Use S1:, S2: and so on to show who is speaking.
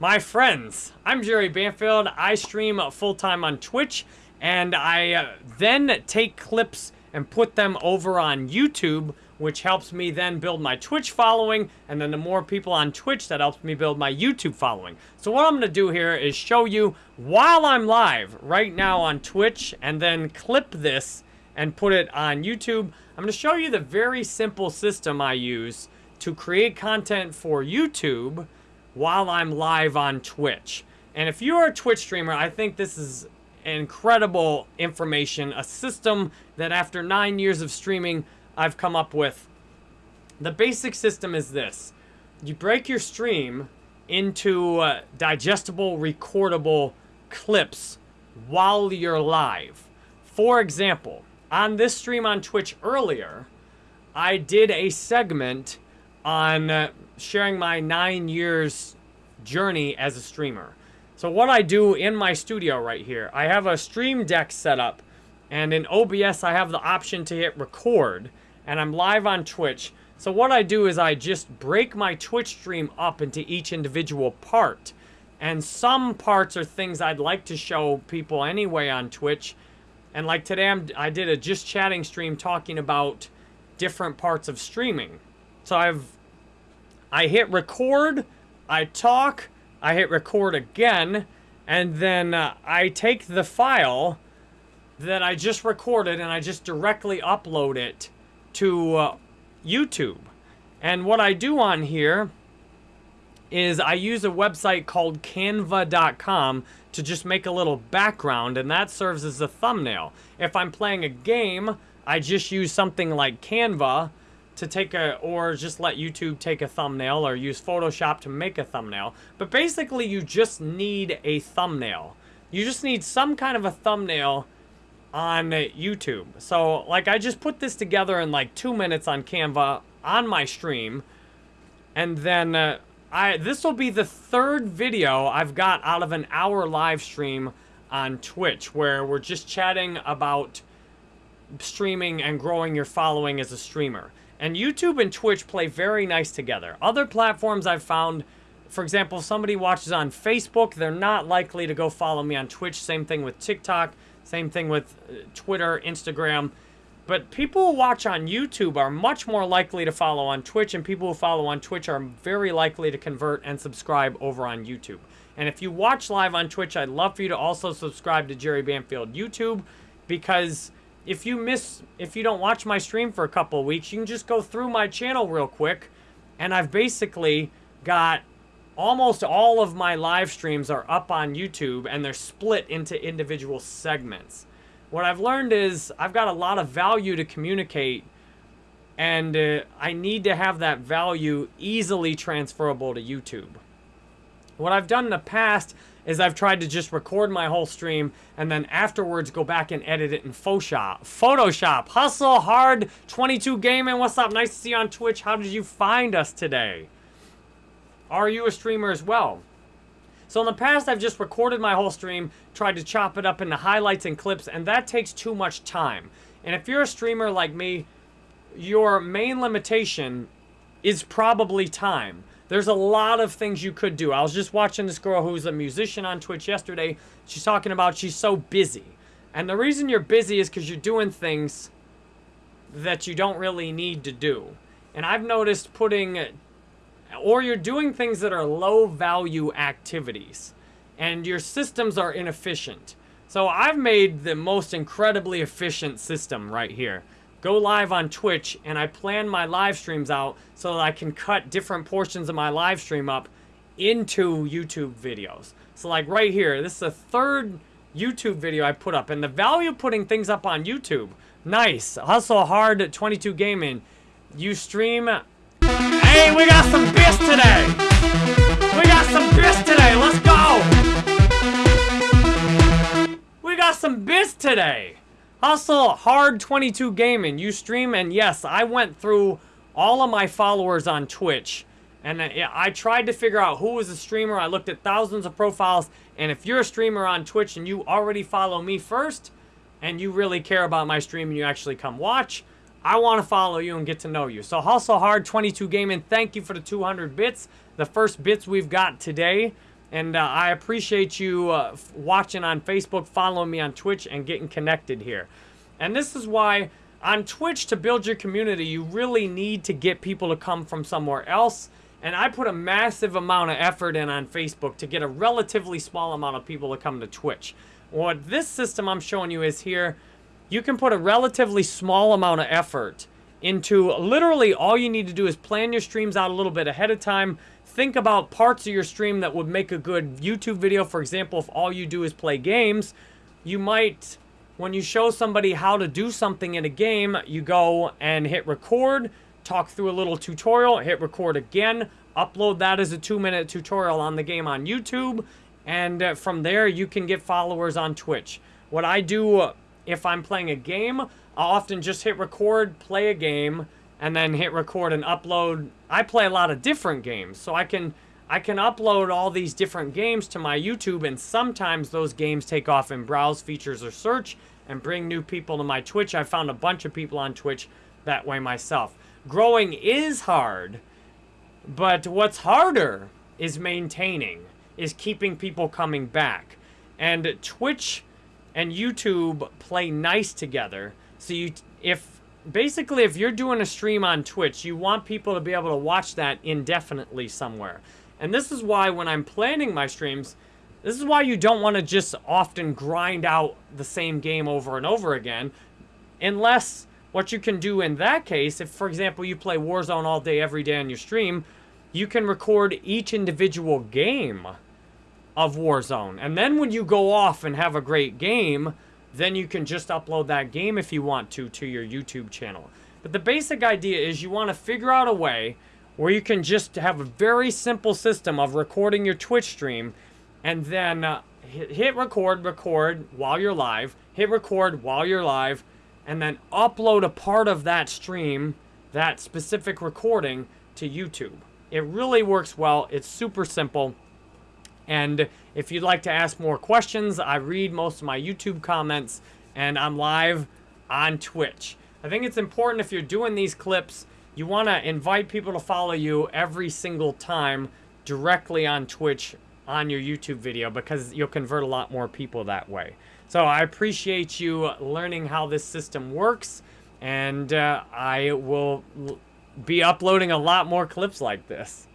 S1: My friends, I'm Jerry Banfield. I stream full-time on Twitch, and I uh, then take clips and put them over on YouTube, which helps me then build my Twitch following, and then the more people on Twitch, that helps me build my YouTube following. So what I'm going to do here is show you while I'm live right now on Twitch, and then clip this and put it on YouTube. I'm going to show you the very simple system I use to create content for YouTube while I'm live on Twitch. And if you're a Twitch streamer, I think this is incredible information, a system that after nine years of streaming, I've come up with. The basic system is this. You break your stream into uh, digestible, recordable clips while you're live. For example, on this stream on Twitch earlier, I did a segment on uh, sharing my nine years journey as a streamer. So what I do in my studio right here, I have a stream deck set up and in OBS I have the option to hit record and I'm live on Twitch. So what I do is I just break my Twitch stream up into each individual part. And some parts are things I'd like to show people anyway on Twitch. And like today I'm, I did a just chatting stream talking about different parts of streaming. So I've I hit record, I talk, I hit record again, and then uh, I take the file that I just recorded and I just directly upload it to uh, YouTube. And what I do on here is I use a website called canva.com to just make a little background and that serves as a thumbnail. If I'm playing a game, I just use something like Canva to take a, or just let YouTube take a thumbnail or use Photoshop to make a thumbnail. But basically you just need a thumbnail. You just need some kind of a thumbnail on YouTube. So like I just put this together in like two minutes on Canva on my stream. And then uh, I this will be the third video I've got out of an hour live stream on Twitch where we're just chatting about streaming and growing your following as a streamer. And YouTube and Twitch play very nice together. Other platforms I've found, for example, if somebody watches on Facebook, they're not likely to go follow me on Twitch. Same thing with TikTok. Same thing with uh, Twitter, Instagram. But people who watch on YouTube are much more likely to follow on Twitch, and people who follow on Twitch are very likely to convert and subscribe over on YouTube. And if you watch live on Twitch, I'd love for you to also subscribe to Jerry Banfield YouTube because if you miss, if you don't watch my stream for a couple weeks, you can just go through my channel real quick. And I've basically got almost all of my live streams are up on YouTube and they're split into individual segments. What I've learned is I've got a lot of value to communicate and uh, I need to have that value easily transferable to YouTube. What I've done in the past is I've tried to just record my whole stream and then afterwards go back and edit it in Photoshop. Photoshop. Hustle hard 22 gaming. What's up? Nice to see you on Twitch. How did you find us today? Are you a streamer as well? So in the past, I've just recorded my whole stream, tried to chop it up into highlights and clips, and that takes too much time. And if you're a streamer like me, your main limitation is probably time. There's a lot of things you could do. I was just watching this girl who's a musician on Twitch yesterday. She's talking about she's so busy. And the reason you're busy is because you're doing things that you don't really need to do. And I've noticed putting, or you're doing things that are low value activities. And your systems are inefficient. So I've made the most incredibly efficient system right here go live on Twitch and I plan my live streams out so that I can cut different portions of my live stream up into YouTube videos. So like right here, this is the third YouTube video I put up and the value of putting things up on YouTube. Nice. Hustle hard 22 gaming. You stream. Hey, we got some bits today. We got some bits today. Let's go. We got some bits today. Hustle Hard 22 Gaming. You stream, and yes, I went through all of my followers on Twitch. And uh, I tried to figure out who was a streamer. I looked at thousands of profiles. And if you're a streamer on Twitch and you already follow me first, and you really care about my stream and you actually come watch, I want to follow you and get to know you. So Hustle Hard 22 Gaming, thank you for the 200 bits. The first bits we've got today. And uh, I appreciate you uh, watching on Facebook, following me on Twitch, and getting connected here. And this is why on Twitch, to build your community, you really need to get people to come from somewhere else. And I put a massive amount of effort in on Facebook to get a relatively small amount of people to come to Twitch. What this system I'm showing you is here, you can put a relatively small amount of effort into literally all you need to do is plan your streams out a little bit ahead of time. Think about parts of your stream that would make a good YouTube video. For example, if all you do is play games, you might, when you show somebody how to do something in a game, you go and hit record, talk through a little tutorial, hit record again, upload that as a two minute tutorial on the game on YouTube, and uh, from there you can get followers on Twitch. What I do uh, if I'm playing a game, I'll often just hit record, play a game, and then hit record and upload. I play a lot of different games, so I can I can upload all these different games to my YouTube, and sometimes those games take off in browse features or search and bring new people to my Twitch. I found a bunch of people on Twitch that way myself. Growing is hard, but what's harder is maintaining, is keeping people coming back. And Twitch and YouTube play nice together so you, if basically if you're doing a stream on Twitch, you want people to be able to watch that indefinitely somewhere. And this is why when I'm planning my streams, this is why you don't want to just often grind out the same game over and over again. Unless what you can do in that case, if for example you play Warzone all day every day on your stream, you can record each individual game of Warzone. And then when you go off and have a great game, then you can just upload that game if you want to to your YouTube channel. But the basic idea is you want to figure out a way where you can just have a very simple system of recording your Twitch stream and then uh, hit, hit record, record while you're live, hit record while you're live, and then upload a part of that stream, that specific recording, to YouTube. It really works well. It's super simple. And if you'd like to ask more questions, I read most of my YouTube comments and I'm live on Twitch. I think it's important if you're doing these clips, you want to invite people to follow you every single time directly on Twitch on your YouTube video because you'll convert a lot more people that way. So I appreciate you learning how this system works and uh, I will be uploading a lot more clips like this.